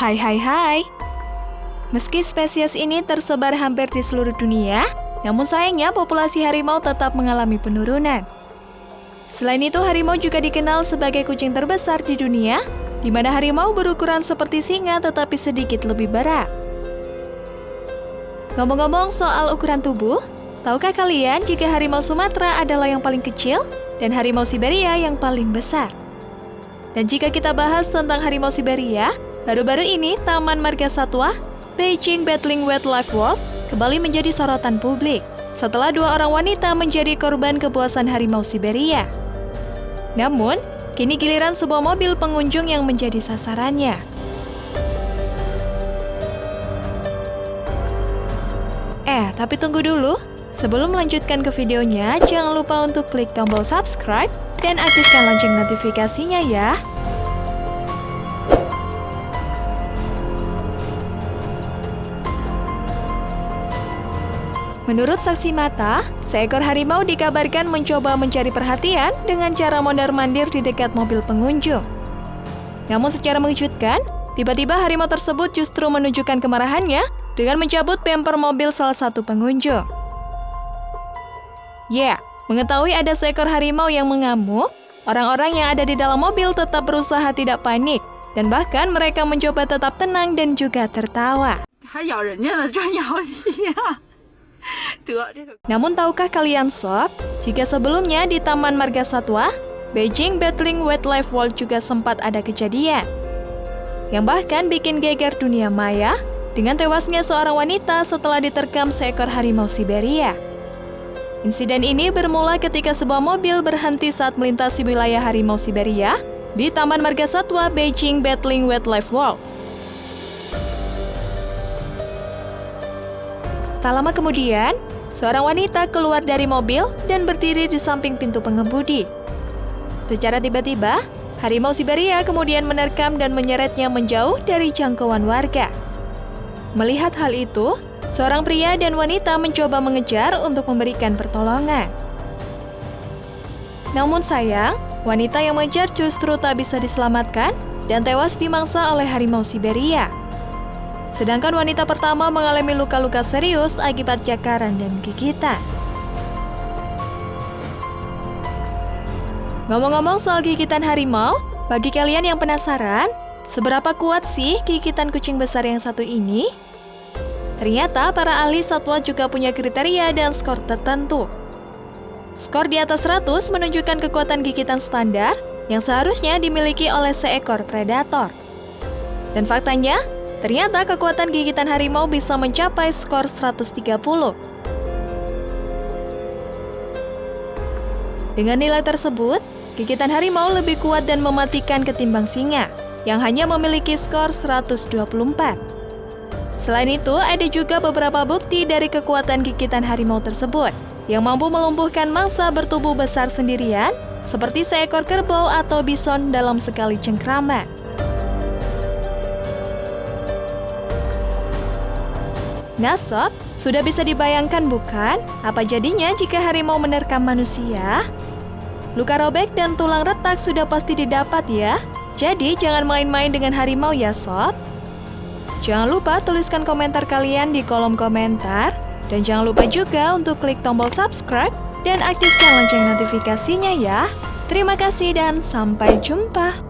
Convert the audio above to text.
Hai hai hai. Meski spesies ini tersebar hampir di seluruh dunia, namun sayangnya populasi harimau tetap mengalami penurunan. Selain itu, harimau juga dikenal sebagai kucing terbesar di dunia, di mana harimau berukuran seperti singa tetapi sedikit lebih berat. Ngomong-ngomong soal ukuran tubuh, tahukah kalian jika harimau Sumatera adalah yang paling kecil dan harimau Siberia yang paling besar? Dan jika kita bahas tentang harimau Siberia, baru-baru ini Taman Marga Satwa Beijing Battling Wildlife World kembali menjadi sorotan publik setelah dua orang wanita menjadi korban kepuasan harimau Siberia. Namun, kini giliran sebuah mobil pengunjung yang menjadi sasarannya. Eh, tapi tunggu dulu. Sebelum melanjutkan ke videonya, jangan lupa untuk klik tombol subscribe dan aktifkan lonceng notifikasinya ya. Menurut saksi mata, seekor harimau dikabarkan mencoba mencari perhatian dengan cara mondar-mandir di dekat mobil pengunjung. Namun secara mengejutkan, tiba-tiba harimau tersebut justru menunjukkan kemarahannya dengan mencabut bemper mobil salah satu pengunjung. Ya, yeah, Mengetahui ada seekor harimau yang mengamuk, orang-orang yang ada di dalam mobil tetap berusaha tidak panik, dan bahkan mereka mencoba tetap tenang dan juga tertawa. Namun tahukah kalian sob, jika sebelumnya di Taman Marga Satwa, Beijing Battling Wildlife World juga sempat ada kejadian yang bahkan bikin geger dunia maya dengan tewasnya seorang wanita setelah diterkam seekor harimau Siberia. Insiden ini bermula ketika sebuah mobil berhenti saat melintasi wilayah harimau Siberia di Taman Marga Satwa Beijing Battling Wildlife World. Tak lama kemudian, seorang wanita keluar dari mobil dan berdiri di samping pintu pengemudi. Secara tiba-tiba, harimau Siberia kemudian menerkam dan menyeretnya menjauh dari jangkauan warga. Melihat hal itu, Seorang pria dan wanita mencoba mengejar untuk memberikan pertolongan. Namun sayang, wanita yang mengejar justru tak bisa diselamatkan dan tewas dimangsa oleh harimau Siberia. Sedangkan wanita pertama mengalami luka-luka serius akibat jakaran dan gigitan. Ngomong-ngomong soal gigitan harimau, bagi kalian yang penasaran, seberapa kuat sih gigitan kucing besar yang satu ini? Ternyata para ahli satwa juga punya kriteria dan skor tertentu. Skor di atas 100 menunjukkan kekuatan gigitan standar yang seharusnya dimiliki oleh seekor predator. Dan faktanya, ternyata kekuatan gigitan harimau bisa mencapai skor 130. Dengan nilai tersebut, gigitan harimau lebih kuat dan mematikan ketimbang singa, yang hanya memiliki skor 124. Selain itu, ada juga beberapa bukti dari kekuatan gigitan harimau tersebut yang mampu melumpuhkan mangsa bertubuh besar sendirian, seperti seekor kerbau atau bison dalam sekali cengkraman. Nah sob, sudah bisa dibayangkan bukan apa jadinya jika harimau menerkam manusia? Luka robek dan tulang retak sudah pasti didapat ya. Jadi jangan main-main dengan harimau ya sob. Jangan lupa tuliskan komentar kalian di kolom komentar. Dan jangan lupa juga untuk klik tombol subscribe dan aktifkan lonceng notifikasinya ya. Terima kasih dan sampai jumpa.